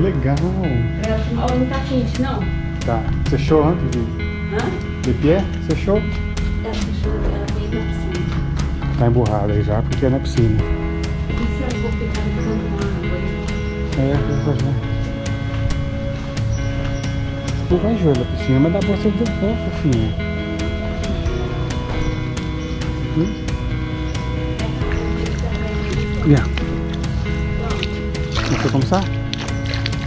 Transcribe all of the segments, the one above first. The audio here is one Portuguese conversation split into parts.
Legal. Ela tomar. Ó, não tá quente, não? Tá. Você achou antes de, Hã? de pé? Você achou? Ela fechou, ela veio na piscina. Tá emburrada aí já, porque é na piscina. E se eu vou ficar buscando uma água aí? É, depois. Não vai jogar na piscina, mas dá pra você ver bom, fofinha. Hum? Yeah. Quer começar?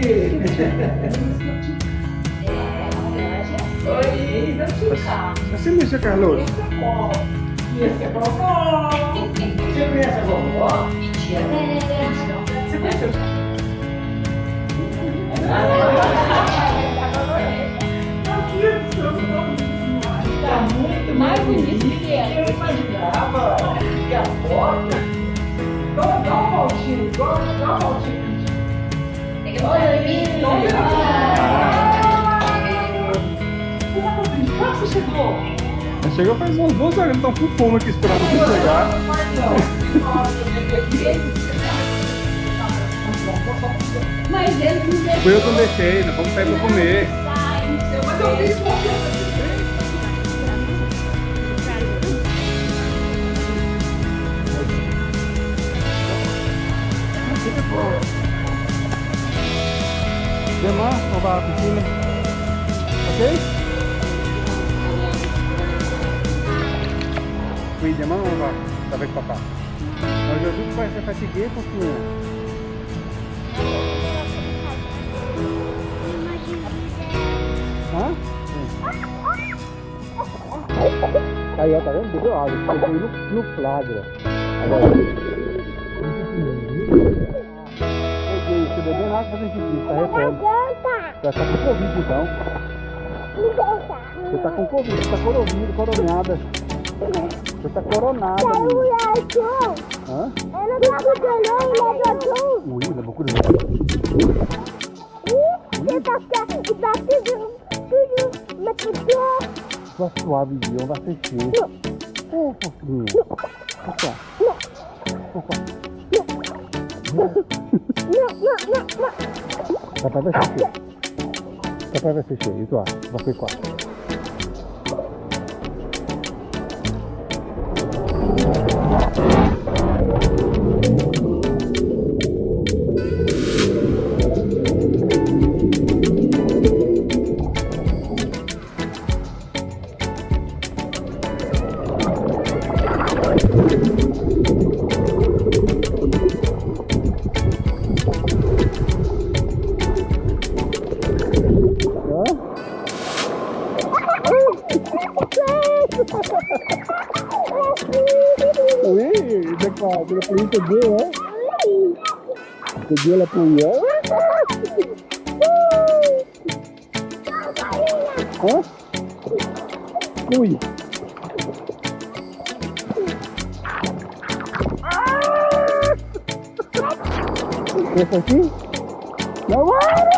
tá na piscina. Nossa, acho que pega pra colocar. Tá muito não, fofinha. Assim mesmo, Carlos. Mais bonito que é. Mas Chegou faz umas duas horas, então com fome aqui esperando você chegar. Mas ele não. Foi eu que não deixei, nós vamos sair pra comer. Mas eu fiz avec papa. Aujourd'hui, tu vas être fatigué pour tout. Hã? Aí, ó, tá vendo? Bebeu água. Pegou no, no flagra. Agora. Peguei, você bebendo água fazendo xixi, tá rependo. Já tá com Covid então. Você tá com Covid, você tá coronado, coronada. Você tá coronada. menina. Hã? Ui, levou curioso. Sua suave, Dion, vai ser cheio. Ô, fofinho. Opa. Opa. Papai vai ser cheio. Papai vai ser cheio. Isso, ó. Vai ser quatro. Oui, d'accord. Tu l'as pris que deux, hein? Que Dieu l'a pris, hein? Hein? Oui. Esse aqui? Não Con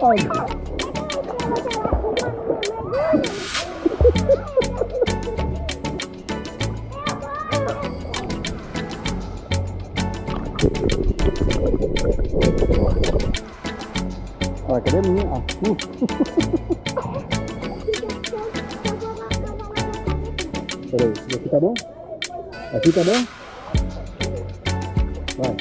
Olha, cadê a minha? Ah, uh. Peraí, aqui tá bom? Aqui tá bom? Vai.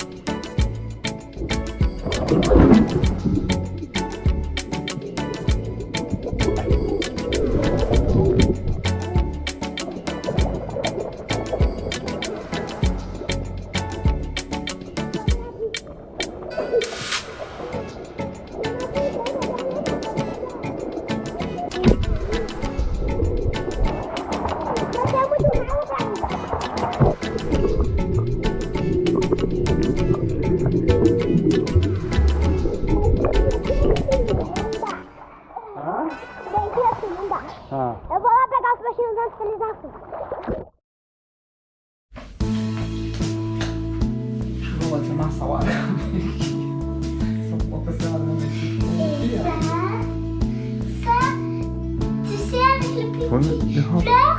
Wollen wir? Ja.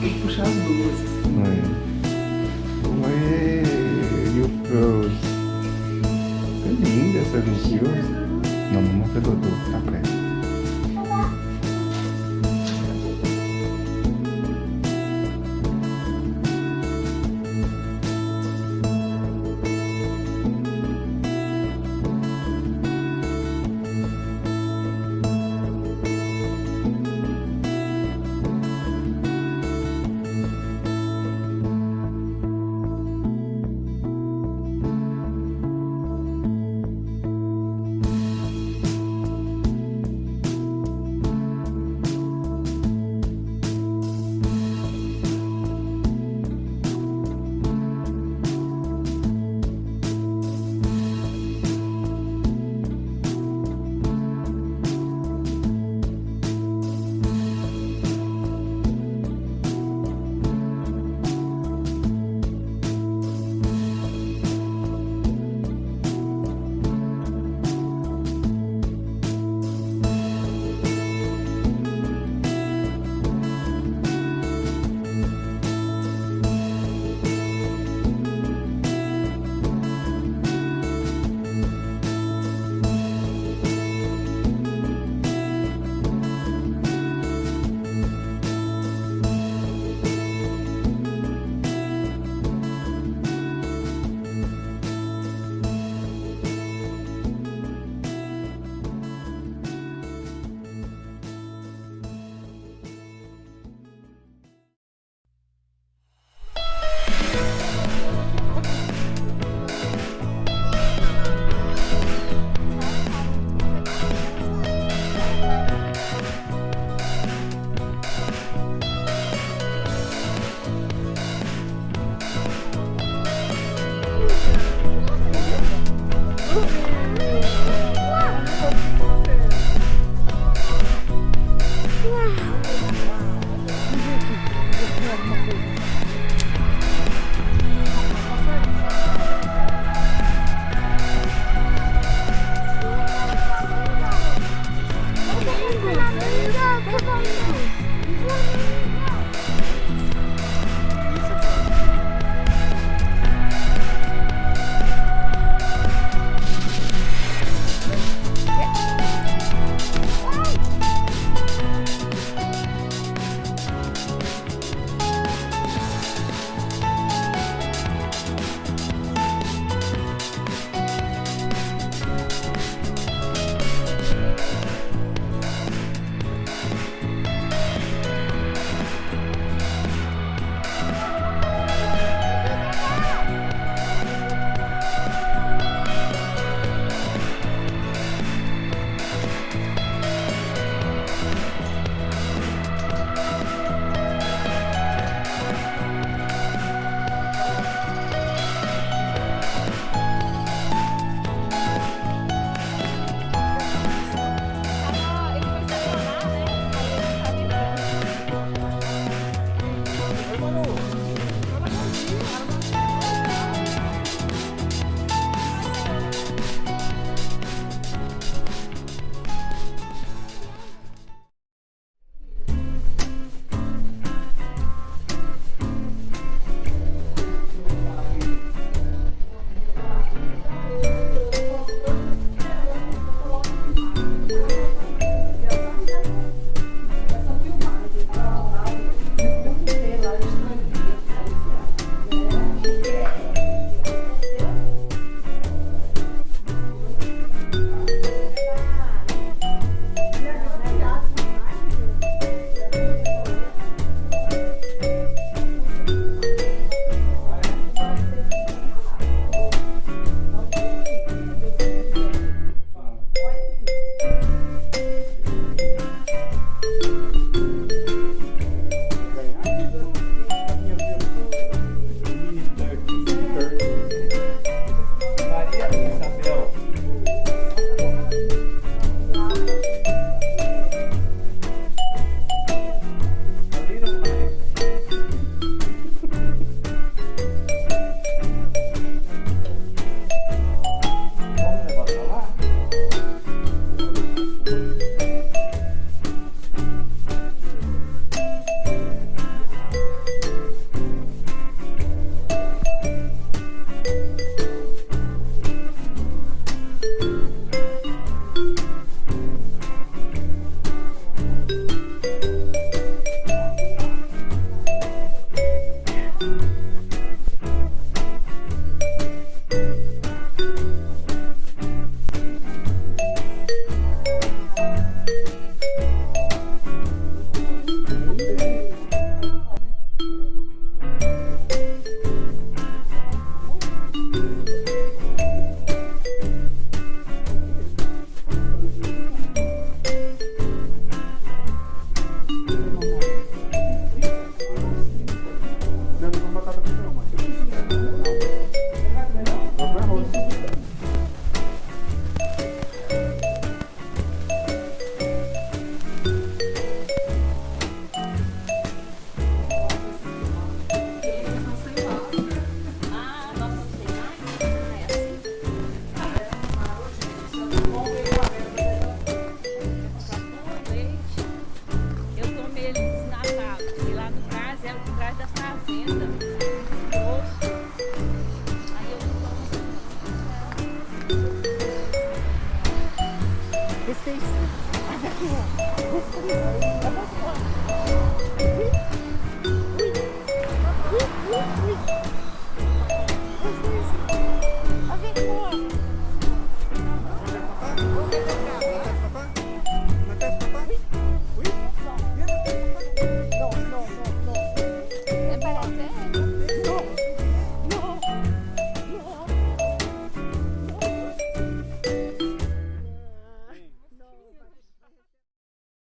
Tem que puxar as duas. Ouais. Ouais, you froze. Que linda essa vestido. Não, mamãe foi Dodô, tá perto.